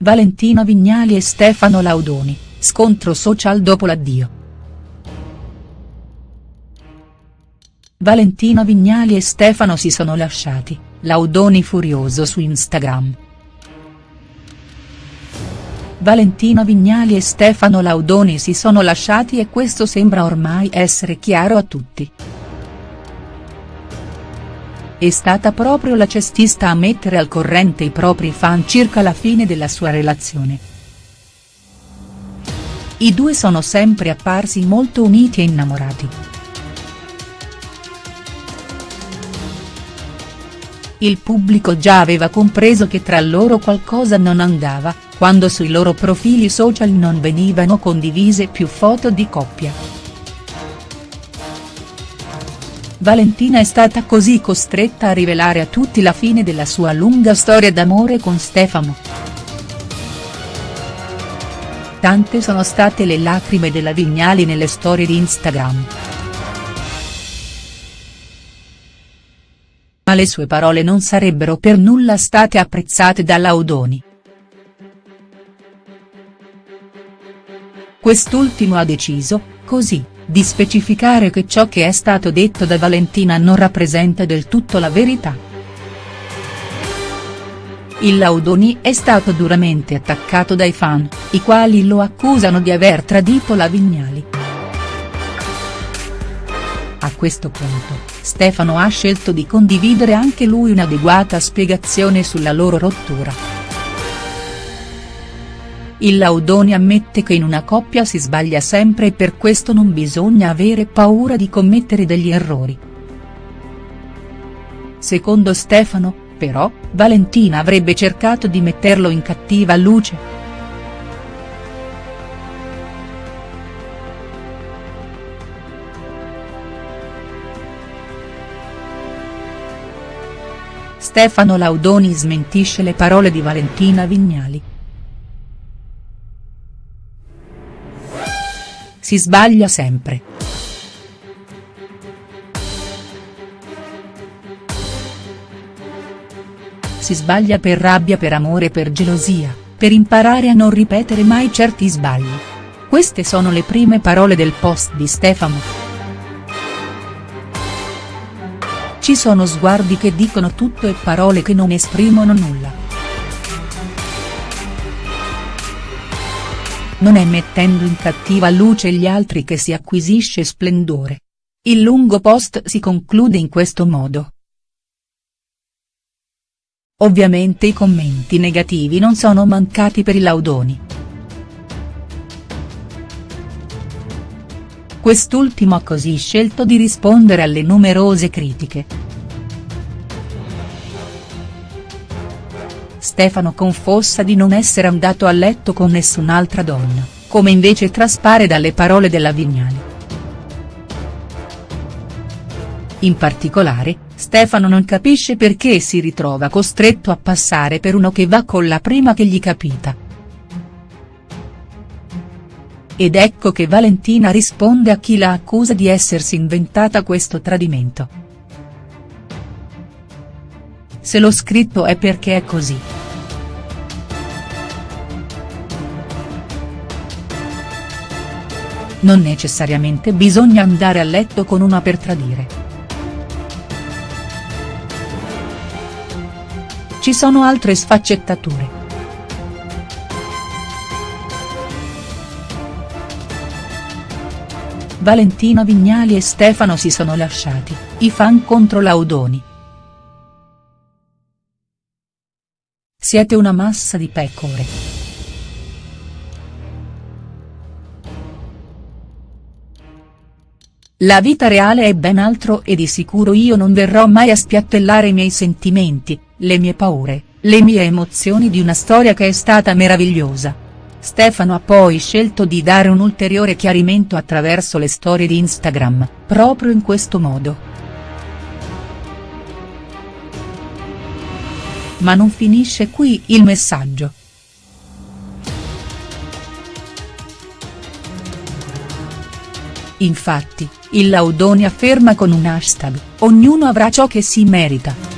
Valentina Vignali e Stefano Laudoni, scontro social dopo l'addio. Valentina Vignali e Stefano si sono lasciati, Laudoni furioso su Instagram. Valentina Vignali e Stefano Laudoni si sono lasciati e questo sembra ormai essere chiaro a tutti. È stata proprio la cestista a mettere al corrente i propri fan circa la fine della sua relazione. I due sono sempre apparsi molto uniti e innamorati. Il pubblico già aveva compreso che tra loro qualcosa non andava, quando sui loro profili social non venivano condivise più foto di coppia. Valentina è stata così costretta a rivelare a tutti la fine della sua lunga storia d'amore con Stefano. Tante sono state le lacrime della Vignali nelle storie di Instagram. ma le sue parole non sarebbero per nulla state apprezzate da Laudoni. Quest'ultimo ha deciso, così, di specificare che ciò che è stato detto da Valentina non rappresenta del tutto la verità. Il Laudoni è stato duramente attaccato dai fan, i quali lo accusano di aver tradito la Vignali. A questo punto, Stefano ha scelto di condividere anche lui un'adeguata spiegazione sulla loro rottura. Il Laudoni ammette che in una coppia si sbaglia sempre e per questo non bisogna avere paura di commettere degli errori. Secondo Stefano, però, Valentina avrebbe cercato di metterlo in cattiva luce. Stefano Laudoni smentisce le parole di Valentina Vignali. Si sbaglia sempre. Si sbaglia per rabbia per amore per gelosia, per imparare a non ripetere mai certi sbagli. Queste sono le prime parole del post di Stefano. Ci sono sguardi che dicono tutto e parole che non esprimono nulla. Non è mettendo in cattiva luce gli altri che si acquisisce splendore. Il lungo post si conclude in questo modo. Ovviamente i commenti negativi non sono mancati per i laudoni. Quest'ultimo ha così scelto di rispondere alle numerose critiche. Stefano confossa di non essere andato a letto con nessun'altra donna, come invece traspare dalle parole della Vignali. In particolare, Stefano non capisce perché si ritrova costretto a passare per uno che va con la prima che gli capita. Ed ecco che Valentina risponde a chi la accusa di essersi inventata questo tradimento. Se l'ho scritto è perché è così. Non necessariamente bisogna andare a letto con una per tradire. Ci sono altre sfaccettature. Valentina Vignali e Stefano si sono lasciati, i fan contro Laudoni. Siete una massa di pecore. La vita reale è ben altro e di sicuro io non verrò mai a spiattellare i miei sentimenti, le mie paure, le mie emozioni di una storia che è stata meravigliosa. Stefano ha poi scelto di dare un ulteriore chiarimento attraverso le storie di Instagram, proprio in questo modo. Ma non finisce qui il messaggio. Infatti, il Laudoni afferma con un hashtag, ognuno avrà ciò che si merita.